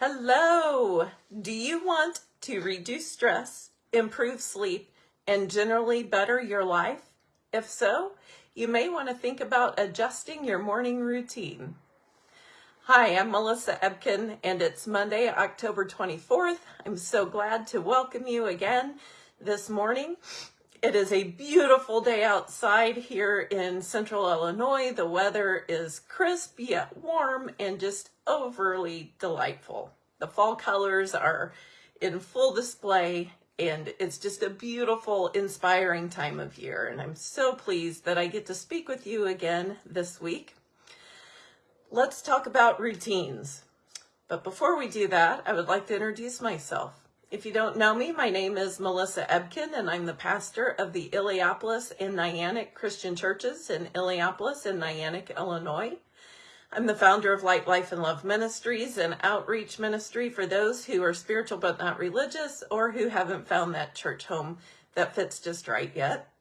Hello! Do you want to reduce stress, improve sleep, and generally better your life? If so, you may want to think about adjusting your morning routine. Hi, I'm Melissa Ebken, and it's Monday, October 24th. I'm so glad to welcome you again this morning. It is a beautiful day outside here in central Illinois. The weather is crisp yet warm and just overly delightful. The fall colors are in full display and it's just a beautiful, inspiring time of year. And I'm so pleased that I get to speak with you again this week. Let's talk about routines. But before we do that, I would like to introduce myself. If you don't know me, my name is Melissa Ebken, and I'm the pastor of the Illiopolis and Niantic Christian Churches in Illiopolis and Niantic, Illinois. I'm the founder of Light, Life, and Love Ministries, an outreach ministry for those who are spiritual but not religious or who haven't found that church home that fits just right yet.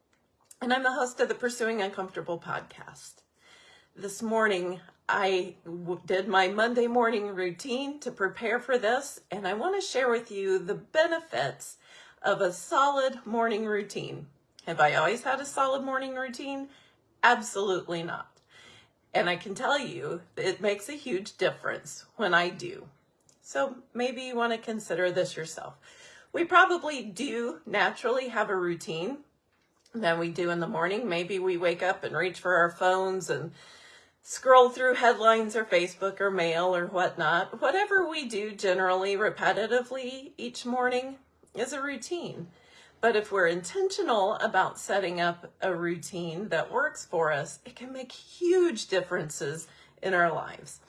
And I'm the host of the Pursuing Uncomfortable podcast. This morning, I did my Monday morning routine to prepare for this, and I want to share with you the benefits of a solid morning routine. Have I always had a solid morning routine? Absolutely not. And I can tell you it makes a huge difference when I do. So maybe you want to consider this yourself. We probably do naturally have a routine that we do in the morning. Maybe we wake up and reach for our phones and scroll through headlines or Facebook or mail or whatnot. Whatever we do generally repetitively each morning is a routine. But if we're intentional about setting up a routine that works for us, it can make huge differences in our lives.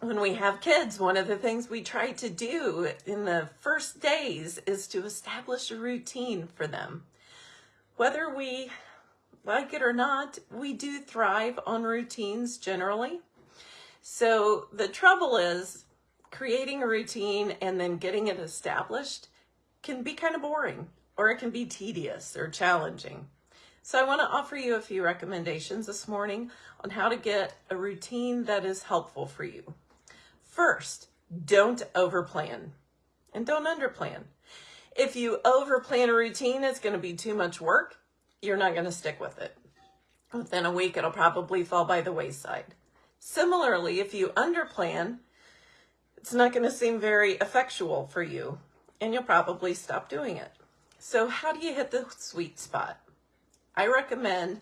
When we have kids, one of the things we try to do in the first days is to establish a routine for them. Whether we like it or not, we do thrive on routines generally. So the trouble is creating a routine and then getting it established can be kind of boring or it can be tedious or challenging. So I want to offer you a few recommendations this morning on how to get a routine that is helpful for you. First, don't overplan and don't underplan. If you overplan a routine, it's going to be too much work you're not going to stick with it. Within a week, it'll probably fall by the wayside. Similarly, if you underplan, it's not going to seem very effectual for you, and you'll probably stop doing it. So how do you hit the sweet spot? I recommend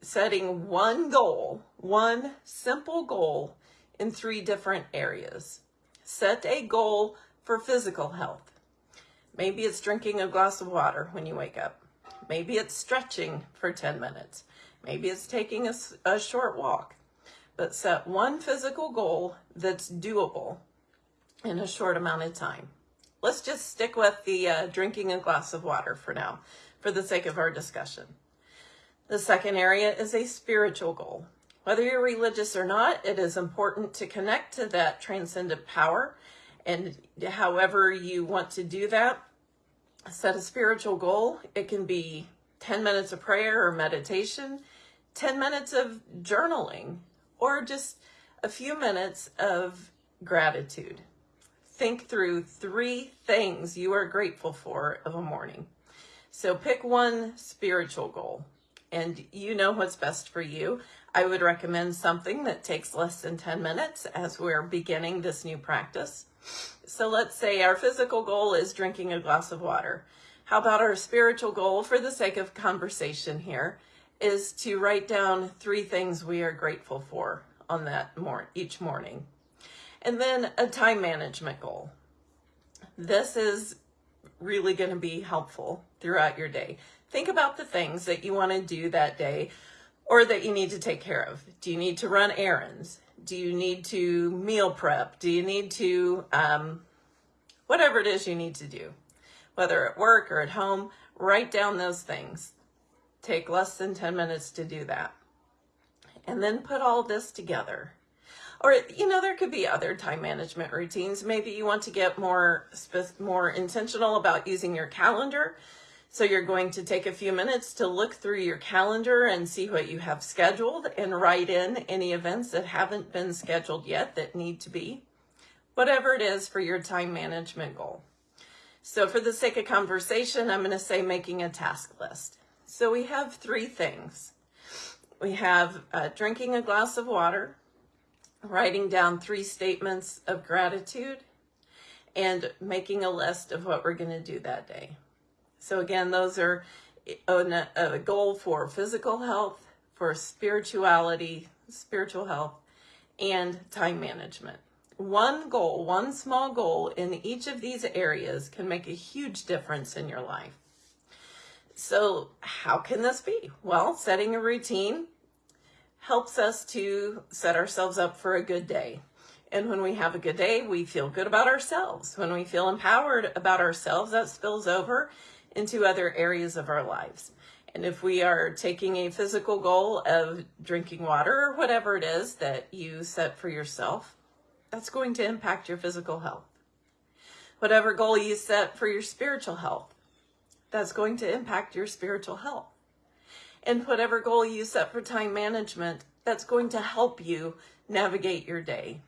setting one goal, one simple goal in three different areas. Set a goal for physical health. Maybe it's drinking a glass of water when you wake up. Maybe it's stretching for 10 minutes. Maybe it's taking a, a short walk. But set one physical goal that's doable in a short amount of time. Let's just stick with the uh, drinking a glass of water for now, for the sake of our discussion. The second area is a spiritual goal. Whether you're religious or not, it is important to connect to that transcendent power. And however you want to do that, set a spiritual goal. It can be 10 minutes of prayer or meditation, 10 minutes of journaling, or just a few minutes of gratitude. Think through three things you are grateful for of a morning. So pick one spiritual goal and you know what's best for you. I would recommend something that takes less than 10 minutes as we're beginning this new practice. So let's say our physical goal is drinking a glass of water. How about our spiritual goal, for the sake of conversation here, is to write down three things we are grateful for on that mor each morning. And then a time management goal. This is really going to be helpful throughout your day. Think about the things that you want to do that day or that you need to take care of. Do you need to run errands? Do you need to meal prep? Do you need to, um, whatever it is you need to do, whether at work or at home, write down those things. Take less than 10 minutes to do that. And then put all this together. Or, you know, there could be other time management routines. Maybe you want to get more, more intentional about using your calendar so you're going to take a few minutes to look through your calendar and see what you have scheduled and write in any events that haven't been scheduled yet that need to be. whatever it is for your time management goal. So for the sake of conversation, I'm going to say making a task list. So we have three things. We have uh, drinking a glass of water, writing down three statements of gratitude, and making a list of what we're going to do that day. So again, those are uh, a, a goal for physical health, for spirituality, spiritual health, and time management. One goal, one small goal in each of these areas can make a huge difference in your life. So how can this be? Well, setting a routine helps us to set ourselves up for a good day. And when we have a good day, we feel good about ourselves. When we feel empowered about ourselves, that spills over into other areas of our lives. And if we are taking a physical goal of drinking water or whatever it is that you set for yourself, that's going to impact your physical health. Whatever goal you set for your spiritual health, that's going to impact your spiritual health. And whatever goal you set for time management, that's going to help you navigate your day.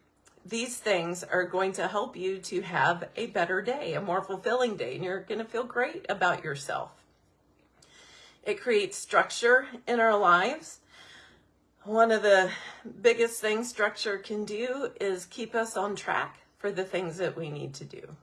These things are going to help you to have a better day, a more fulfilling day, and you're going to feel great about yourself. It creates structure in our lives. One of the biggest things structure can do is keep us on track for the things that we need to do.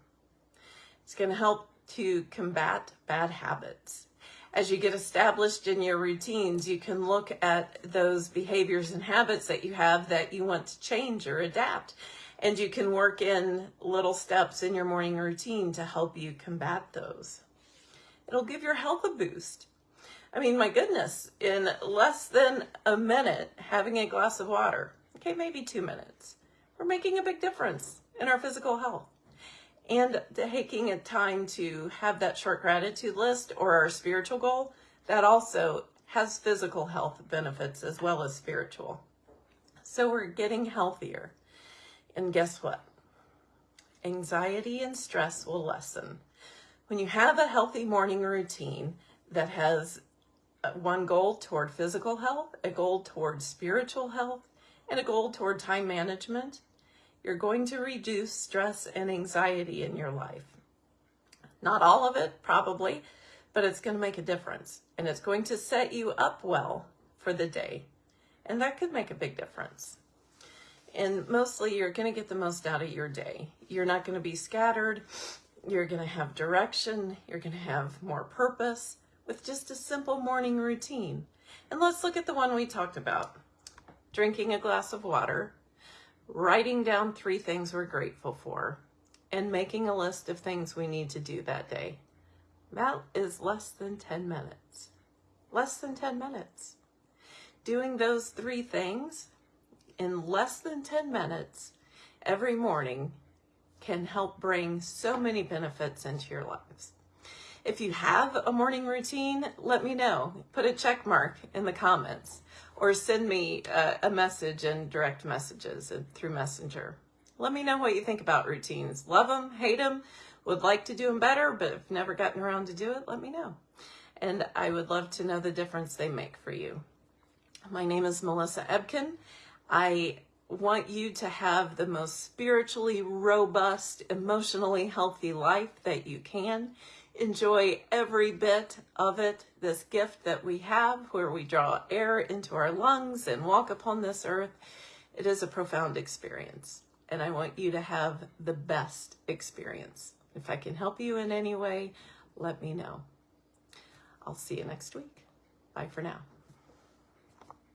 It's going to help to combat bad habits. As you get established in your routines, you can look at those behaviors and habits that you have that you want to change or adapt. And you can work in little steps in your morning routine to help you combat those. It'll give your health a boost. I mean, my goodness, in less than a minute, having a glass of water, okay, maybe two minutes, we're making a big difference in our physical health. And taking a time to have that short gratitude list or our spiritual goal, that also has physical health benefits as well as spiritual. So we're getting healthier. And guess what? Anxiety and stress will lessen. When you have a healthy morning routine that has uh, one goal toward physical health, a goal toward spiritual health, and a goal toward time management, you're going to reduce stress and anxiety in your life. Not all of it, probably, but it's going to make a difference. And it's going to set you up well for the day. And that could make a big difference. And mostly you're going to get the most out of your day. You're not going to be scattered. You're going to have direction. You're going to have more purpose with just a simple morning routine. And let's look at the one we talked about. Drinking a glass of water, writing down three things we're grateful for, and making a list of things we need to do that day. That is less than 10 minutes. Less than 10 minutes. Doing those three things in less than 10 minutes every morning can help bring so many benefits into your lives. If you have a morning routine, let me know. Put a check mark in the comments or send me a, a message in direct messages through Messenger. Let me know what you think about routines. Love them, hate them, would like to do them better, but have never gotten around to do it, let me know. And I would love to know the difference they make for you. My name is Melissa Ebken. I want you to have the most spiritually robust, emotionally healthy life that you can enjoy every bit of it, this gift that we have where we draw air into our lungs and walk upon this earth. It is a profound experience, and I want you to have the best experience. If I can help you in any way, let me know. I'll see you next week. Bye for now.